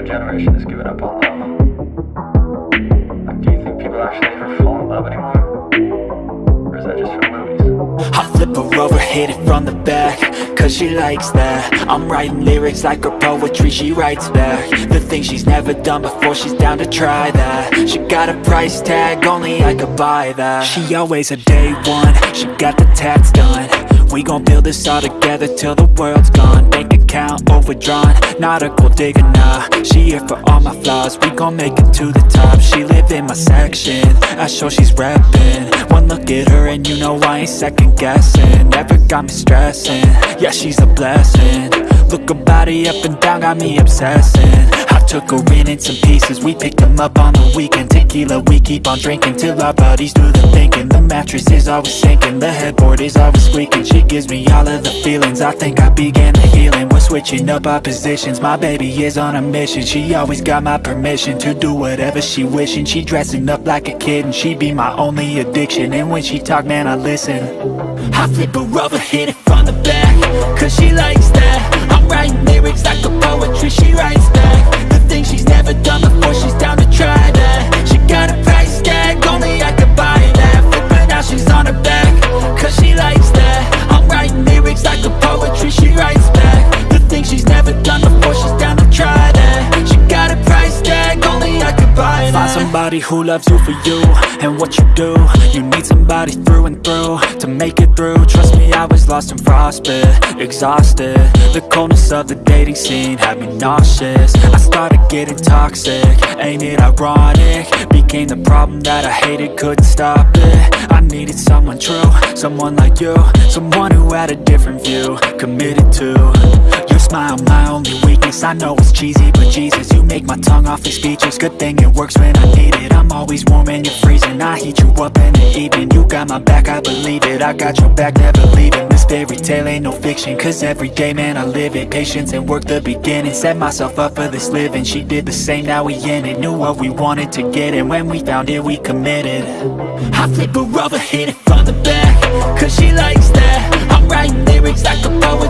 younger generation has given up on love. Like, do you think people actually ever fall in love anymore? Or is that just for movies? I flip her over, hit it from the back Cause she likes that I'm writing lyrics like her poetry, she writes back The things she's never done before, she's down to try that She got a price tag, only I could buy that She always a day one, she got the tats done We gon' build this all together till the world's gone. Bank account overdrawn, not a gold digger, nah. She here for all my flaws, we gon' make it to the top. She live in my section, I show she's reppin' One look at her and you know I ain't second guessing. Never got me stressing, yeah she's a blessing. Look her body up and down, got me obsessing took her in in some pieces, we picked them up on the weekend. Tequila, we keep on drinking till our bodies do the thinking. The mattress is always sinking, the headboard is always squeaking. She gives me all of the feelings, I think I began the healing. We're switching up our positions, my baby is on a mission. She always got my permission to do whatever she wishing. She dressing up like a kid and she be my only addiction. And when she talk, man, I listen. I flip her over, hit it from the back Cause she likes that somebody who loves you for you and what you do. You need somebody through and through to make it through. Trust me, I was lost and frostbit, exhausted. The coldness of the dating scene had me nauseous. I started getting toxic, ain't it ironic? Became the problem that I hated, couldn't stop it. I needed someone true, someone like you Someone who had a different view, committed to. Your smile, my only weakness I know it's cheesy, but Jesus You make my tongue off awfully speechless Good thing it works when I need it. I'm always warm when you're freezing. I heat you up in the evening. You got my back, I believe it. I got your back, never leaving. This fairy tale ain't no fiction Cause every day, man, I live it. Patience and work the beginning. Set myself up for this living. She did the same, now we in it. Knew what we wanted to get And when we found it, we committed. I flip her over, hit it from the back Cause she likes that. I'm writing lyrics like a back